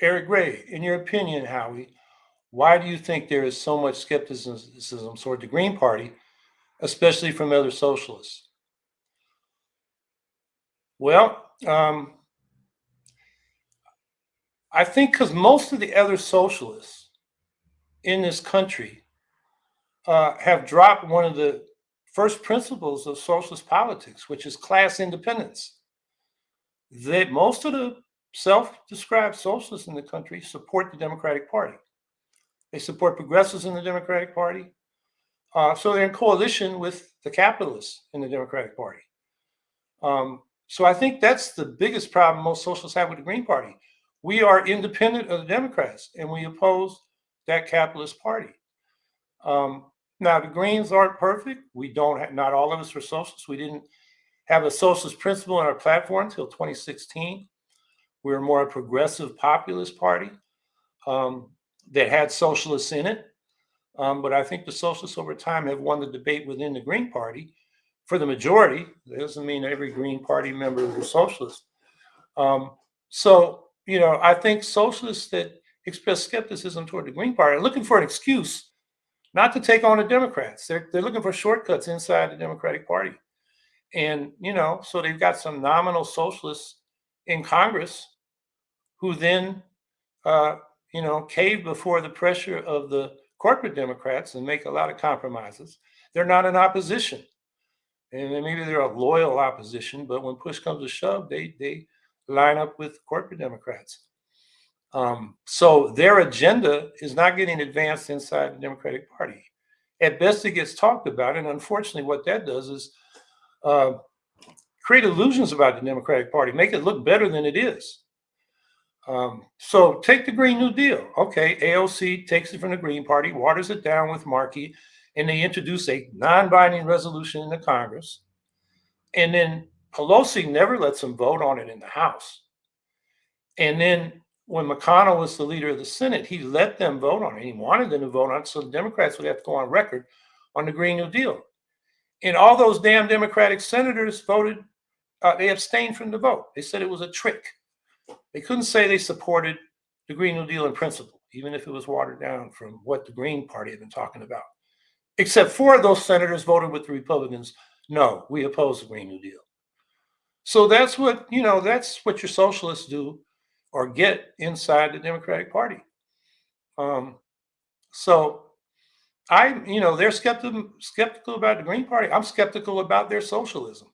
Eric Gray, in your opinion, Howie, why do you think there is so much skepticism toward the Green Party, especially from other socialists? Well, um, I think because most of the other socialists in this country uh, have dropped one of the first principles of socialist politics, which is class independence. That most of the self-described socialists in the country support the Democratic Party. They support progressives in the Democratic Party. Uh, so they're in coalition with the capitalists in the Democratic Party. Um, so I think that's the biggest problem most socialists have with the Green Party. We are independent of the Democrats and we oppose that capitalist party. Um, now the Greens aren't perfect. We don't have, not all of us are socialists. We didn't have a socialist principle in our platform until 2016. We were more a progressive populist party um, that had socialists in it. Um, but I think the socialists over time have won the debate within the Green Party for the majority. That doesn't mean every Green Party member is a socialist. Um, so, you know, I think socialists that express skepticism toward the Green Party are looking for an excuse not to take on the Democrats. They're, they're looking for shortcuts inside the Democratic Party. And, you know, so they've got some nominal socialists in Congress who then, uh, you know, cave before the pressure of the corporate Democrats and make a lot of compromises. They're not in opposition. And maybe they're a loyal opposition, but when push comes to shove, they, they line up with corporate Democrats. Um, so their agenda is not getting advanced inside the Democratic Party. At best, it gets talked about. And unfortunately, what that does is uh, create illusions about the Democratic Party, make it look better than it is. Um, so take the Green New Deal. Okay, AOC takes it from the Green Party, waters it down with Markey, and they introduce a non-binding resolution in the Congress. And then Pelosi never lets them vote on it in the House. And then when McConnell was the leader of the Senate, he let them vote on it. He wanted them to vote on it, so the Democrats would have to go on record on the Green New Deal. And all those damn Democratic senators voted, uh, they abstained from the vote. They said it was a trick. They couldn't say they supported the Green New Deal in principle, even if it was watered down from what the Green Party had been talking about. Except four of those senators voted with the Republicans. No, we oppose the Green New Deal. So that's what, you know, that's what your socialists do or get inside the Democratic Party. Um, so I, you know, they're skeptical skeptical about the Green Party. I'm skeptical about their socialism.